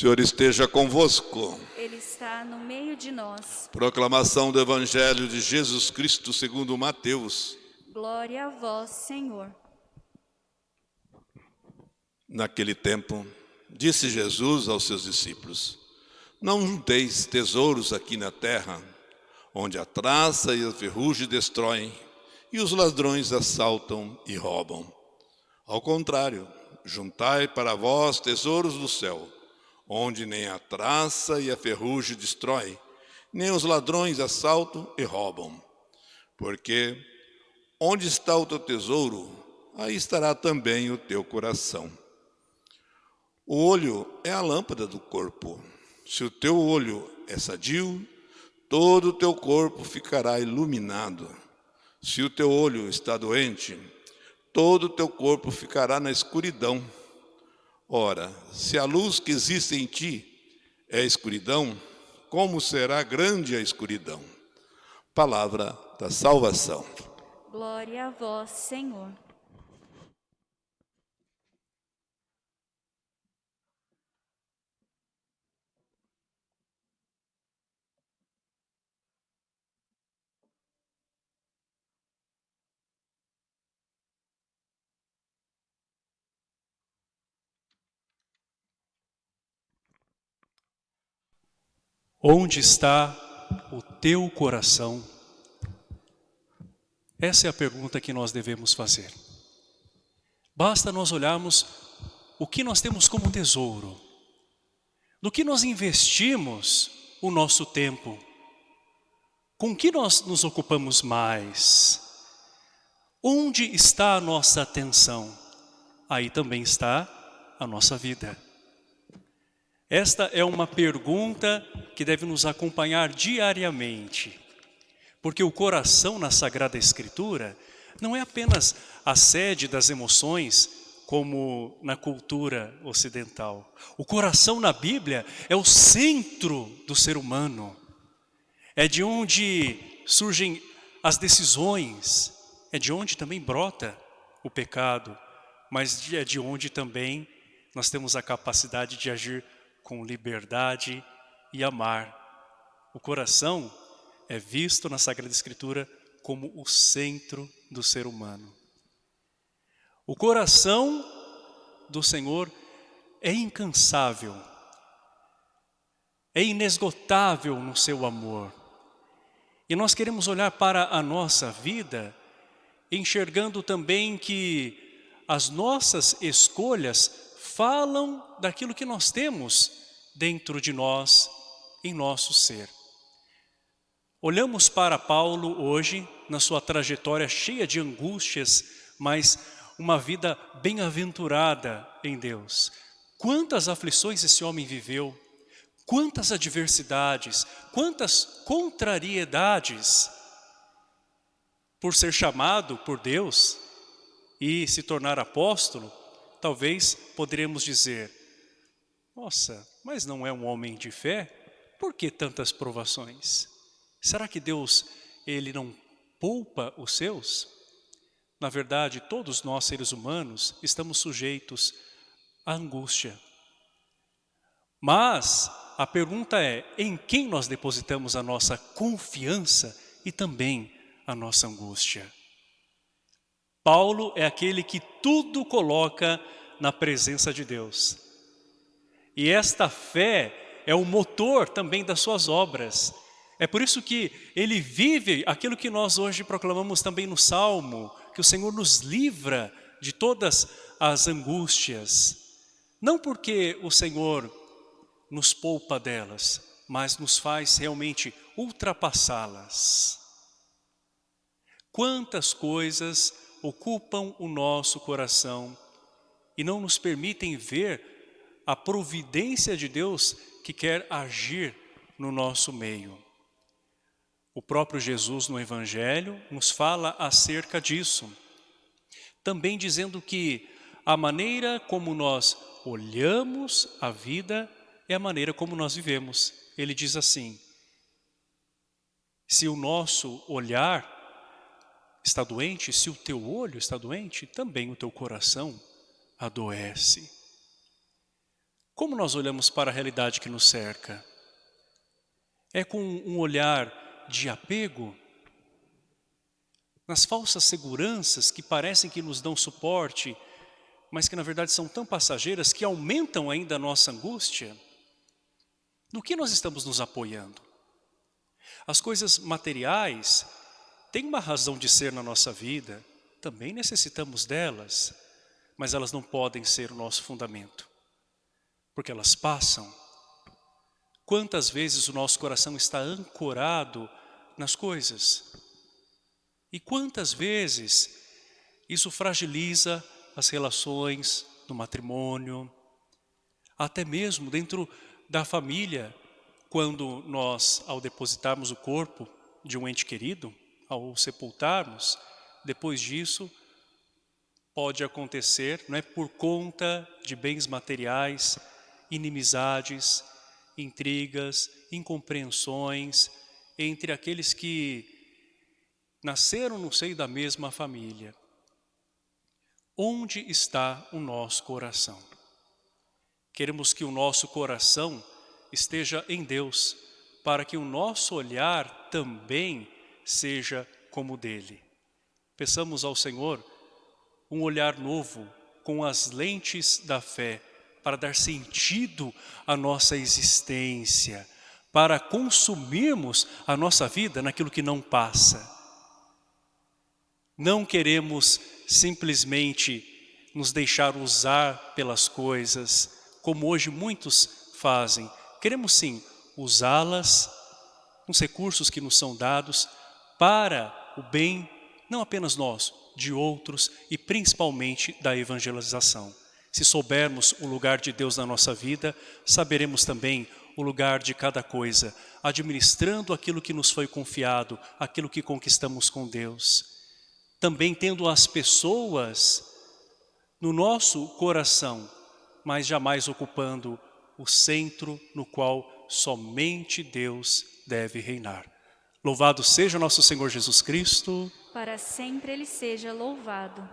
Senhor esteja convosco. Ele está no meio de nós. Proclamação do Evangelho de Jesus Cristo segundo Mateus. Glória a vós, Senhor. Naquele tempo, disse Jesus aos seus discípulos, Não junteis tesouros aqui na terra, onde a traça e a ferrugem destroem, e os ladrões assaltam e roubam. Ao contrário, juntai para vós tesouros do céu, onde nem a traça e a ferrugem destrói, nem os ladrões assaltam e roubam. Porque onde está o teu tesouro, aí estará também o teu coração. O olho é a lâmpada do corpo. Se o teu olho é sadio, todo o teu corpo ficará iluminado. Se o teu olho está doente, todo o teu corpo ficará na escuridão. Ora, se a luz que existe em ti é escuridão, como será grande a escuridão? Palavra da salvação. Glória a vós, Senhor. Onde está o teu coração? Essa é a pergunta que nós devemos fazer. Basta nós olharmos o que nós temos como tesouro, no que nós investimos o nosso tempo, com que nós nos ocupamos mais, onde está a nossa atenção, aí também está a nossa vida. Esta é uma pergunta que deve nos acompanhar diariamente. Porque o coração na Sagrada Escritura não é apenas a sede das emoções, como na cultura ocidental. O coração na Bíblia é o centro do ser humano. É de onde surgem as decisões, é de onde também brota o pecado, mas é de onde também nós temos a capacidade de agir com liberdade e amar. O coração é visto na Sagrada Escritura como o centro do ser humano. O coração do Senhor é incansável, é inesgotável no seu amor. E nós queremos olhar para a nossa vida, enxergando também que as nossas escolhas falam daquilo que nós temos dentro de nós, em nosso ser. Olhamos para Paulo hoje, na sua trajetória cheia de angústias, mas uma vida bem-aventurada em Deus. Quantas aflições esse homem viveu, quantas adversidades, quantas contrariedades, por ser chamado por Deus e se tornar apóstolo, talvez poderíamos dizer, nossa, mas não é um homem de fé? Por que tantas provações? Será que Deus, Ele não poupa os seus? Na verdade, todos nós seres humanos estamos sujeitos à angústia. Mas a pergunta é, em quem nós depositamos a nossa confiança e também a nossa angústia? Paulo é aquele que tudo coloca na presença de Deus. E esta fé é o motor também das suas obras. É por isso que ele vive aquilo que nós hoje proclamamos também no Salmo, que o Senhor nos livra de todas as angústias. Não porque o Senhor nos poupa delas, mas nos faz realmente ultrapassá-las. Quantas coisas ocupam o nosso coração e não nos permitem ver a providência de Deus que quer agir no nosso meio. O próprio Jesus no Evangelho nos fala acerca disso, também dizendo que a maneira como nós olhamos a vida é a maneira como nós vivemos. Ele diz assim, se o nosso olhar está doente, se o teu olho está doente, também o teu coração adoece. Como nós olhamos para a realidade que nos cerca? É com um olhar de apego? Nas falsas seguranças que parecem que nos dão suporte, mas que na verdade são tão passageiras que aumentam ainda a nossa angústia? No que nós estamos nos apoiando? As coisas materiais têm uma razão de ser na nossa vida, também necessitamos delas, mas elas não podem ser o nosso fundamento, porque elas passam. Quantas vezes o nosso coração está ancorado nas coisas? E quantas vezes isso fragiliza as relações no matrimônio, até mesmo dentro da família, quando nós, ao depositarmos o corpo de um ente querido, ao sepultarmos, depois disso, pode acontecer, não é por conta de bens materiais, inimizades, intrigas, incompreensões entre aqueles que nasceram no seio da mesma família. Onde está o nosso coração? Queremos que o nosso coração esteja em Deus, para que o nosso olhar também seja como o dele. Peçamos ao Senhor um olhar novo, com as lentes da fé, para dar sentido à nossa existência, para consumirmos a nossa vida naquilo que não passa. Não queremos simplesmente nos deixar usar pelas coisas, como hoje muitos fazem. Queremos sim usá-las, os recursos que nos são dados, para o bem, não apenas nosso, de outros e principalmente da evangelização. Se soubermos o lugar de Deus na nossa vida, saberemos também o lugar de cada coisa, administrando aquilo que nos foi confiado, aquilo que conquistamos com Deus. Também tendo as pessoas no nosso coração, mas jamais ocupando o centro no qual somente Deus deve reinar. Louvado seja nosso Senhor Jesus Cristo. Para sempre ele seja louvado.